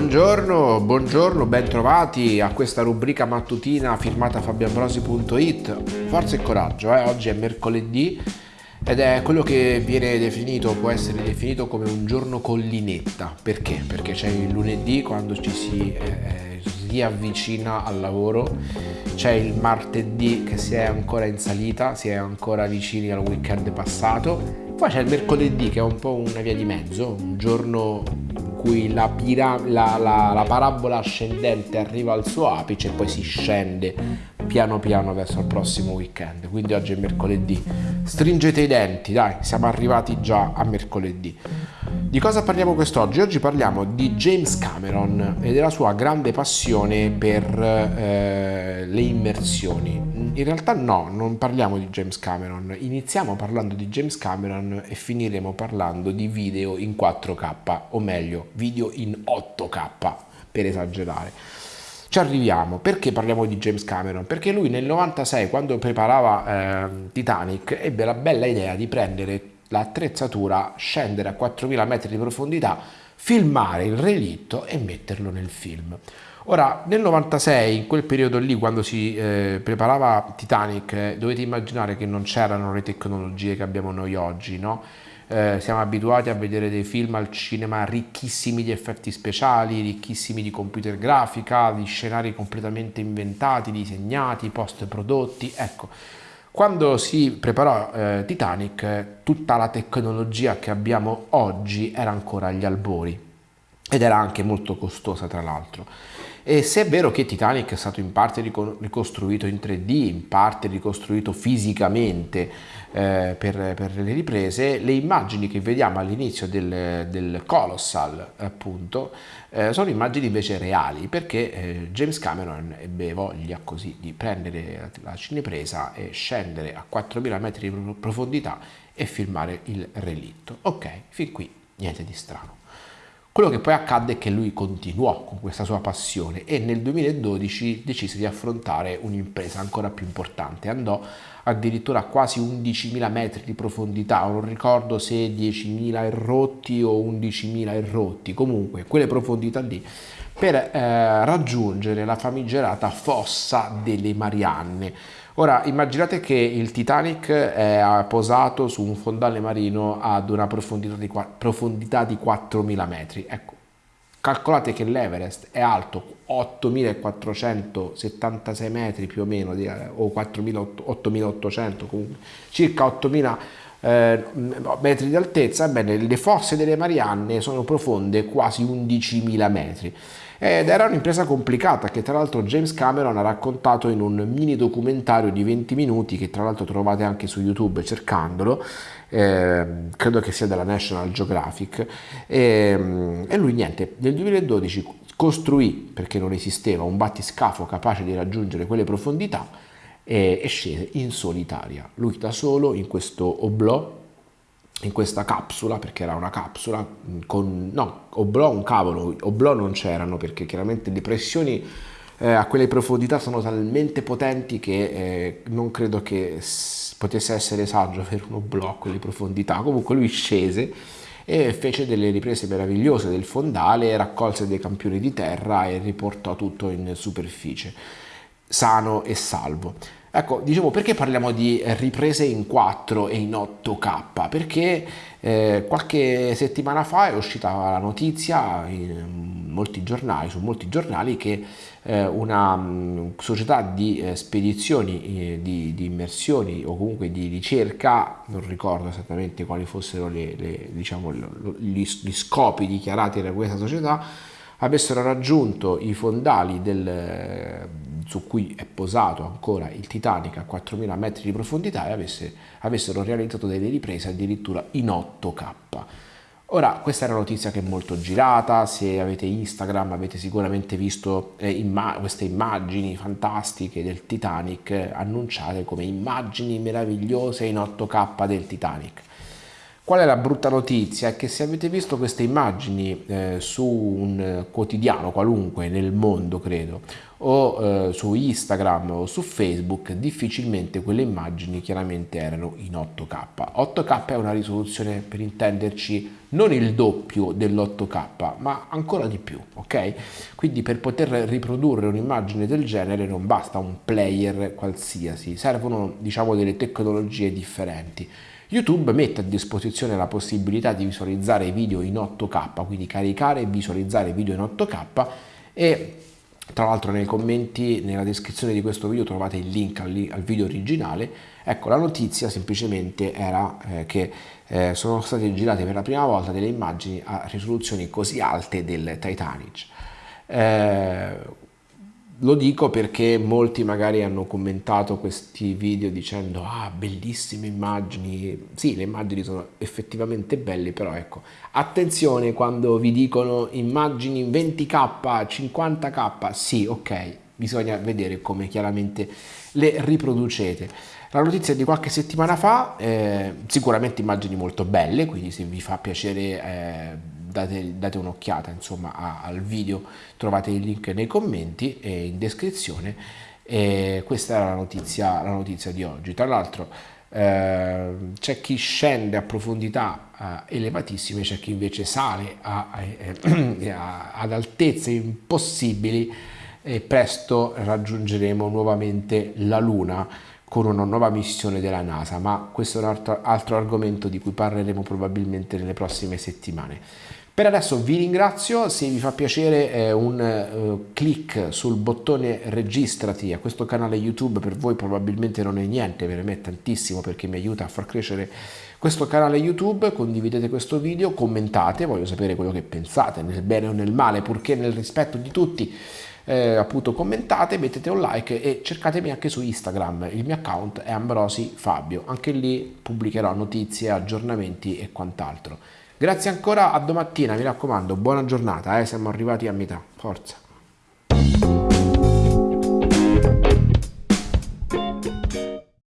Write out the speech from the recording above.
Buongiorno, buongiorno, bentrovati a questa rubrica mattutina firmata fabianbrosi.it. Forza e coraggio, eh? oggi è mercoledì ed è quello che viene definito, può essere definito come un giorno collinetta. Perché? Perché c'è il lunedì quando ci si eh, riavvicina al lavoro, c'è il martedì che si è ancora in salita, si è ancora vicini al weekend passato, poi c'è il mercoledì che è un po' una via di mezzo, un giorno cui la, pira- la, la, la parabola ascendente arriva al suo apice e poi si scende piano piano verso il prossimo weekend. Quindi oggi è mercoledì. Stringete i denti, dai, siamo arrivati già a mercoledì. Di cosa parliamo quest'oggi? Oggi parliamo di James Cameron e della sua grande passione per eh, le immersioni. In realtà no, non parliamo di James Cameron, iniziamo parlando di James Cameron e finiremo parlando di video in 4K, o meglio, video in 8K, per esagerare. Ci arriviamo, perché parliamo di James Cameron? Perché lui nel 96, quando preparava eh, Titanic, ebbe la bella idea di prendere l'attrezzatura, scendere a 4000 metri di profondità, filmare il relitto e metterlo nel film. Ora, nel 96, in quel periodo lì, quando si eh, preparava Titanic, eh, dovete immaginare che non c'erano le tecnologie che abbiamo noi oggi, no? Eh, siamo abituati a vedere dei film al cinema ricchissimi di effetti speciali, ricchissimi di computer grafica, di scenari completamente inventati, disegnati, post prodotti, ecco quando si preparò eh, Titanic, tutta la tecnologia che abbiamo oggi era ancora agli albori ed era anche molto costosa tra l'altro. E se è vero che Titanic è stato in parte ricostruito in 3D, in parte ricostruito fisicamente eh, per, per, le riprese, le immagini che vediamo all'inizio del, del, Colossal appunto eh, sono immagini invece reali perché eh, James Cameron ebbe voglia così di prendere la cinepresa e scendere a 4000 metri di profondità e filmare il relitto. Ok, fin qui niente di strano. Quello che poi accadde è che lui continuò con questa sua passione e nel 2012 decise di affrontare un'impresa ancora più importante. Andò addirittura a quasi 11.000 metri di profondità, non ricordo se 10.000 errotti o 11.000 errotti, comunque quelle profondità lì, per eh, raggiungere la famigerata fossa delle Marianne Ora immaginate che il Titanic è posato su un fondale marino ad una profondità di, profondità di 4.000 metri. Ecco, calcolate che l'Everest è alto 8.476 metri più o meno, o 8.800 comunque, circa 8.000 eh, metri di altezza, ebbene le fosse delle Marianne sono profonde quasi 11.000 metri. Ed era un'impresa complicata che tra l'altro James Cameron ha raccontato in un mini documentario di 20 minuti che tra l'altro trovate anche su YouTube cercandolo eh, credo che sia della National Geographic. E, e lui niente nel 2012 costruì perché non esisteva un battiscafo capace di raggiungere quelle profondità e, e scese in solitaria lui da solo in questo oblò in questa capsula, perché era una capsula, con, no, oblò un cavolo, oblò non c'erano perché chiaramente le pressioni eh, a quelle profondità sono talmente potenti che eh, non credo che potesse essere saggio avere un oblò a quelle profondità. Comunque lui scese e fece delle riprese meravigliose del fondale, raccolse dei campioni di terra e riportò tutto in superficie, sano e salvo. Ecco, dicevo, perché parliamo di riprese in 4 e in 8K? Perché eh, qualche settimana fa è uscita la notizia in molti giornali, su molti giornali che eh, una mh, società di eh, spedizioni, eh, di, di, immersioni o comunque di ricerca, non ricordo esattamente quali fossero le, le, diciamo, gli, gli scopi dichiarati da questa società, avessero raggiunto i fondali del, su cui è posato ancora il Titanic a 4.000 metri di profondità e avesse, avessero realizzato delle riprese addirittura in 8K. Ora, questa è una notizia che è molto girata, se avete Instagram avete sicuramente visto eh, imma queste immagini fantastiche del Titanic annunciate come immagini meravigliose in 8K del Titanic. Qual è la brutta notizia? È che se avete visto queste immagini eh, su un quotidiano qualunque nel mondo, credo, o eh, su Instagram o su Facebook, difficilmente quelle immagini chiaramente erano in 8K. 8K è una risoluzione, per intenderci, non il doppio dell'8K, ma ancora di più, ok? Quindi per poter riprodurre un'immagine del genere non basta un player qualsiasi, servono, diciamo, delle tecnologie differenti. YouTube mette a disposizione la possibilità di visualizzare video in 8K, quindi caricare e visualizzare video in 8K e tra l'altro nei commenti, nella descrizione di questo video trovate il link al, al video originale. Ecco, la notizia semplicemente era eh, che eh, sono state girate per la prima volta delle immagini a risoluzioni così alte del Titanic. Eh, lo dico perché molti magari hanno commentato questi video dicendo ah bellissime immagini, sì le immagini sono effettivamente belle però ecco attenzione quando vi dicono immagini 20k, 50k, sì ok bisogna vedere come chiaramente le riproducete. La notizia di qualche settimana fa, eh, sicuramente immagini molto belle, quindi se vi fa piacere eh, date, date un'occhiata insomma al video, trovate il link nei commenti e in descrizione. E questa era la notizia, la notizia di oggi. Tra l'altro eh, c'è chi scende a profondità eh, elevatissime, c'è chi invece sale a, a, a, ad altezze impossibili e presto raggiungeremo nuovamente la Luna con una nuova missione della NASA, ma questo è un altro, altro argomento di cui parleremo probabilmente nelle prossime settimane. Per adesso vi ringrazio, se vi fa piacere eh, un eh, clic sul bottone registrati a questo canale YouTube per voi probabilmente non è niente, per me è tantissimo perché mi aiuta a far crescere questo canale YouTube, condividete questo video, commentate, voglio sapere quello che pensate, nel bene o nel male, purché nel rispetto di tutti, eh, appunto commentate, mettete un like e cercatemi anche su Instagram, il mio account è Ambrosi Fabio, anche lì pubblicherò notizie, aggiornamenti e quant'altro. Grazie ancora, a domattina, mi raccomando, buona giornata, eh, siamo arrivati a metà, forza.